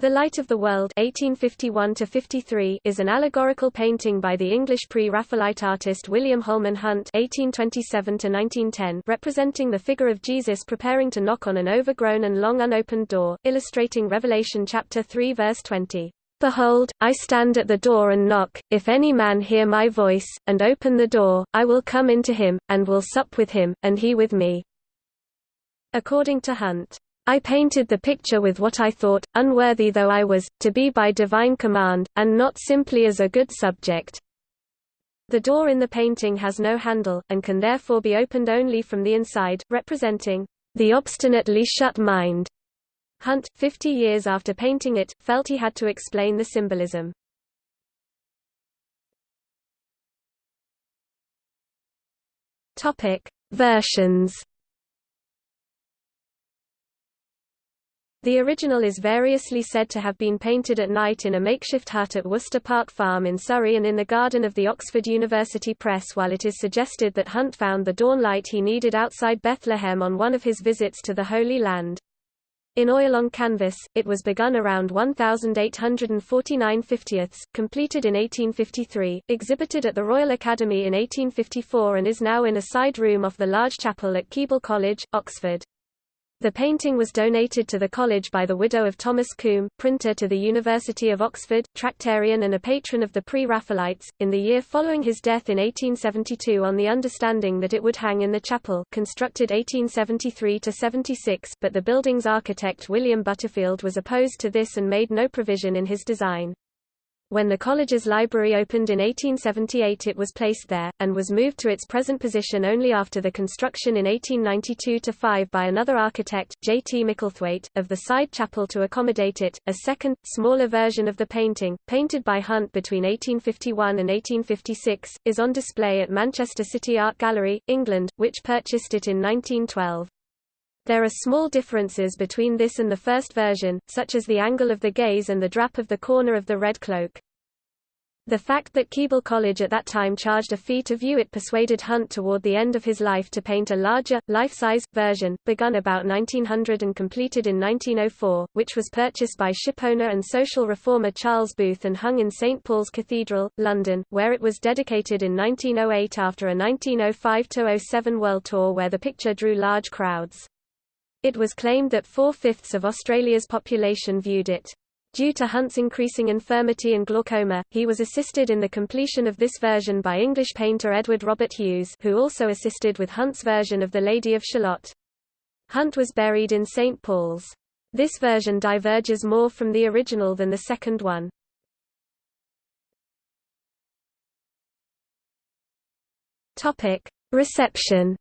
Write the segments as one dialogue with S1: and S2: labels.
S1: The Light of the World 1851 is an allegorical painting by the English pre-Raphaelite artist William Holman Hunt 1827 representing the figure of Jesus preparing to knock on an overgrown and long unopened door, illustrating Revelation chapter 3 verse 20. Behold, I stand at the door and knock, if any man hear my voice, and open the door, I will come into him, and will sup with him, and he with me. According to Hunt. I painted the picture with what I thought, unworthy though I was, to be by divine command, and not simply as a good subject. The door in the painting has no handle, and can therefore be opened only from the inside, representing the obstinately shut mind. Hunt, 50 years after painting it, felt he had to explain the symbolism. Topic: Versions The original is variously said to have been painted at night in a makeshift hut at Worcester Park Farm in Surrey and in the garden of the Oxford University Press while it is suggested that Hunt found the dawn light he needed outside Bethlehem on one of his visits to the Holy Land. In oil on canvas, it was begun around 1849 50ths, completed in 1853, exhibited at the Royal Academy in 1854 and is now in a side room off the large chapel at Keble College, Oxford. The painting was donated to the college by the widow of Thomas Combe, printer to the University of Oxford, Tractarian and a patron of the Pre-Raphaelites, in the year following his death in 1872 on the understanding that it would hang in the chapel constructed 1873–76, but the building's architect William Butterfield was opposed to this and made no provision in his design. When the college's library opened in 1878 it was placed there, and was moved to its present position only after the construction in 1892–5 by another architect, J. T. Micklethwaite, of the side chapel to accommodate it. A second, smaller version of the painting, painted by Hunt between 1851 and 1856, is on display at Manchester City Art Gallery, England, which purchased it in 1912. There are small differences between this and the first version, such as the angle of the gaze and the drap of the corner of the red cloak. The fact that Keble College at that time charged a fee to view it persuaded Hunt toward the end of his life to paint a larger, life-size, version, begun about 1900 and completed in 1904, which was purchased by shipowner and social reformer Charles Booth and hung in St Paul's Cathedral, London, where it was dedicated in 1908 after a 1905–07 world tour where the picture drew large crowds. It was claimed that four-fifths of Australia's population viewed it. Due to Hunt's increasing infirmity and glaucoma, he was assisted in the completion of this version by English painter Edward Robert Hughes who also assisted with Hunt's version of The Lady of Shalott. Hunt was buried in St. Paul's. This version diverges more from the original than the second one. Reception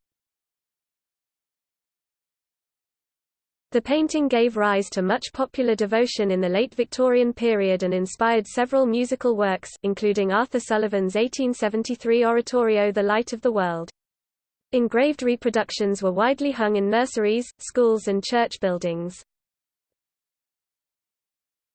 S1: The painting gave rise to much popular devotion in the late Victorian period and inspired several musical works, including Arthur Sullivan's 1873 oratorio The Light of the World. Engraved reproductions were widely hung in nurseries, schools and church buildings.